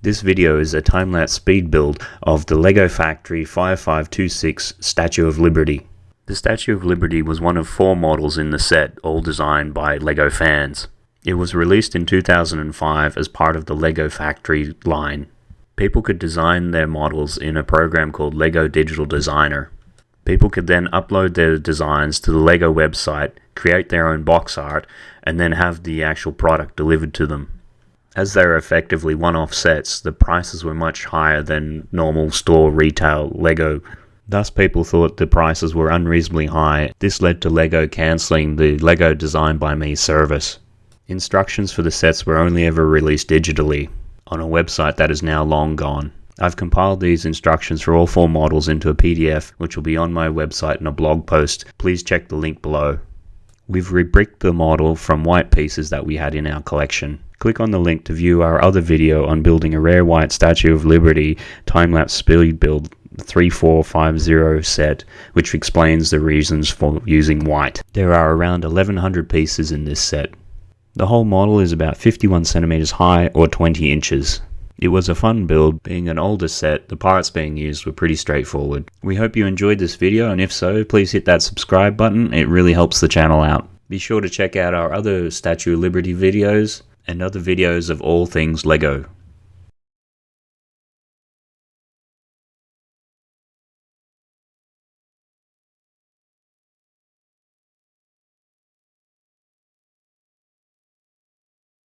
This video is a time-lapse speed build of the LEGO Factory 5526 Statue of Liberty. The Statue of Liberty was one of four models in the set, all designed by LEGO fans. It was released in 2005 as part of the LEGO Factory line. People could design their models in a program called LEGO Digital Designer. People could then upload their designs to the LEGO website, create their own box art, and then have the actual product delivered to them. As they were effectively one-off sets, the prices were much higher than normal store retail LEGO. Thus people thought the prices were unreasonably high. This led to LEGO cancelling the LEGO Design by Me service. Instructions for the sets were only ever released digitally on a website that is now long gone. I've compiled these instructions for all four models into a PDF which will be on my website in a blog post. Please check the link below. We've rebricked the model from white pieces that we had in our collection. Click on the link to view our other video on building a rare white Statue of Liberty time-lapse speed build 3450 set, which explains the reasons for using white. There are around 1100 pieces in this set. The whole model is about 51 centimeters high or 20 inches. It was a fun build, being an older set, the parts being used were pretty straightforward. We hope you enjoyed this video and if so, please hit that subscribe button, it really helps the channel out. Be sure to check out our other Statue of Liberty videos and other videos of all things LEGO.